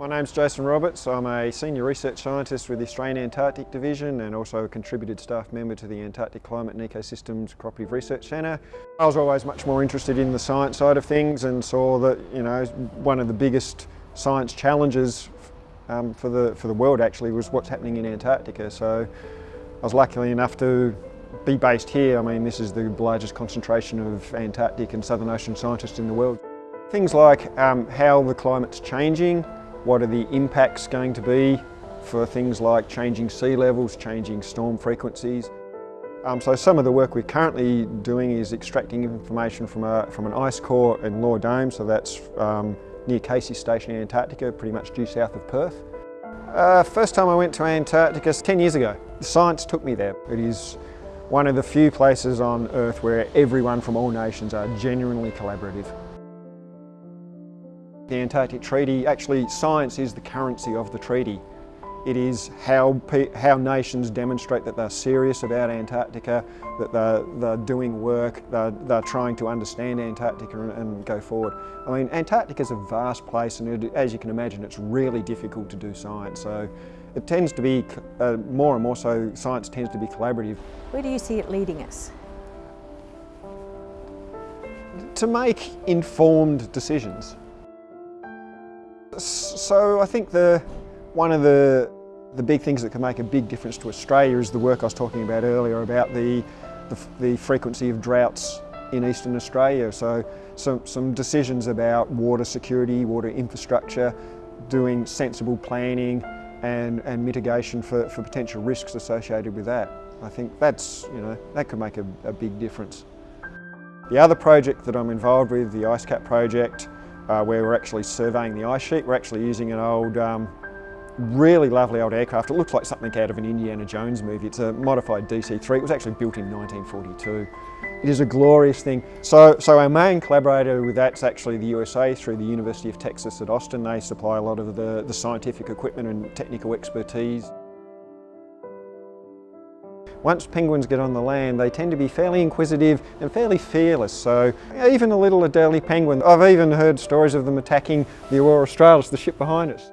My name's Jason Roberts. I'm a Senior Research Scientist with the Australian Antarctic Division and also a contributed staff member to the Antarctic Climate and Ecosystems Cooperative Research Centre. I was always much more interested in the science side of things and saw that, you know, one of the biggest science challenges um, for, the, for the world actually was what's happening in Antarctica. So I was lucky enough to be based here. I mean, this is the largest concentration of Antarctic and Southern Ocean scientists in the world. Things like um, how the climate's changing, what are the impacts going to be for things like changing sea levels, changing storm frequencies. Um, so some of the work we're currently doing is extracting information from, a, from an ice core in Law Dome, so that's um, near Casey Station in Antarctica, pretty much due south of Perth. Uh, first time I went to Antarctica 10 years ago. Science took me there. It is one of the few places on Earth where everyone from all nations are genuinely collaborative. The Antarctic Treaty, actually science is the currency of the treaty. It is how, how nations demonstrate that they're serious about Antarctica, that they're, they're doing work, they're, they're trying to understand Antarctica and, and go forward. I mean, Antarctica is a vast place and it, as you can imagine, it's really difficult to do science. So it tends to be, uh, more and more so, science tends to be collaborative. Where do you see it leading us? To make informed decisions. So I think the one of the the big things that can make a big difference to Australia is the work I was talking about earlier about the the, the frequency of droughts in eastern Australia. So some, some decisions about water security, water infrastructure, doing sensible planning and, and mitigation for, for potential risks associated with that. I think that's, you know, that could make a, a big difference. The other project that I'm involved with, the IceCap project, uh, where we're actually surveying the ice sheet. We're actually using an old, um, really lovely old aircraft. It looks like something out of an Indiana Jones movie. It's a modified DC-3. It was actually built in 1942. It is a glorious thing. So, so our main collaborator with that's actually the USA through the University of Texas at Austin. They supply a lot of the, the scientific equipment and technical expertise. Once penguins get on the land, they tend to be fairly inquisitive and fairly fearless. So even a little Adelie penguin, I've even heard stories of them attacking the Aurora Australis, the ship behind us.